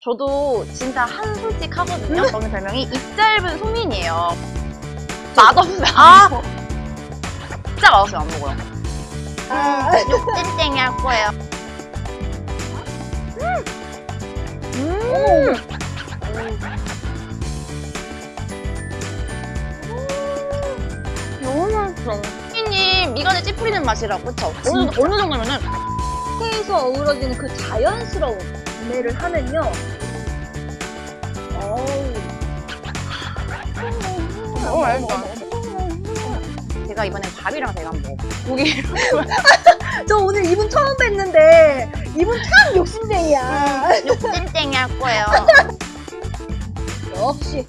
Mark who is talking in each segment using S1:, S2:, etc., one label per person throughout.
S1: 저도 진짜 한 솔직 하거든요. 저는 별명이 입 짧은 소민이에요. 맛없어요. 아! 진짜 맛없어요. 안 먹어요.
S2: 아,
S1: 찐땡이 할 거예요.
S2: 음.
S1: 너무 맛있어. 소민님 미간에 찌푸리는 맛이라고, 그쵸? 어느, 어느 정도면은
S2: 회에서 어우러지는 그 자연스러운 구매를 하면요. 어우.
S1: 너무 맛있어. 제가 이번엔 밥이랑 먹어. 고기.
S2: 저 오늘 이분 처음 뵀는데 이분 참 욕심쟁이야.
S1: 찐땡이 할 거예요.
S2: 역시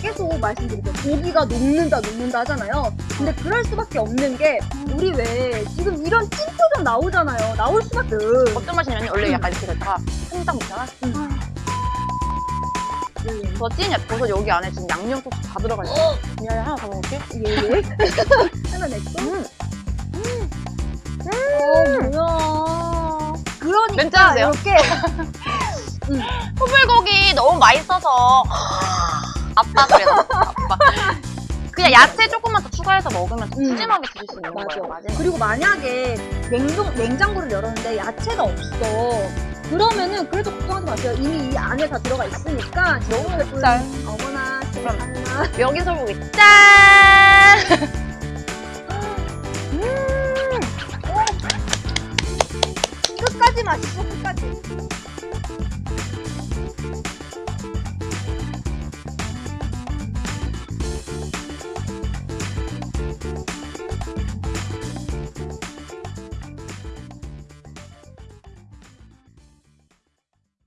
S2: 계속 말씀드릴게요. 고기가 녹는다 녹는다 하잖아요. 근데 그럴 수밖에 없는 게 우리 왜 지금 이런 찐표정 나오잖아요. 나올 수밖에.
S1: 어떤 맛이냐면 원래 약간 이렇게 됐다가 한딱 먹다가 저 찐, 버섯 여기 안에 지금 양념 소스 다 들어가 있어요. 미안해, 하나 더 먹을게.
S2: 예 예. 하나 냈고.
S1: 음.
S2: 어 뭐야. 그러니까? 이렇게
S1: 소불고기 너무 맛있어서 아빠 그래요 아빠 그냥 야채 조금만 더 추가해서 먹으면 더
S2: 음.
S1: 푸짐하게 드실 수 있는
S2: 맞아.
S1: 거예요 맞아요
S2: 그리고 만약에 냉동 냉장고를 열었는데 야채가 없어. 그러면은 그래도 걱정하지 마세요. 이미 이 안에 다 들어가 있으니까
S1: 너무
S2: 예쁜
S1: 맵잘.
S2: 어머나. 세상나.
S1: 여기 소불고기 짠
S2: 끝까지 맛있어 끝까지.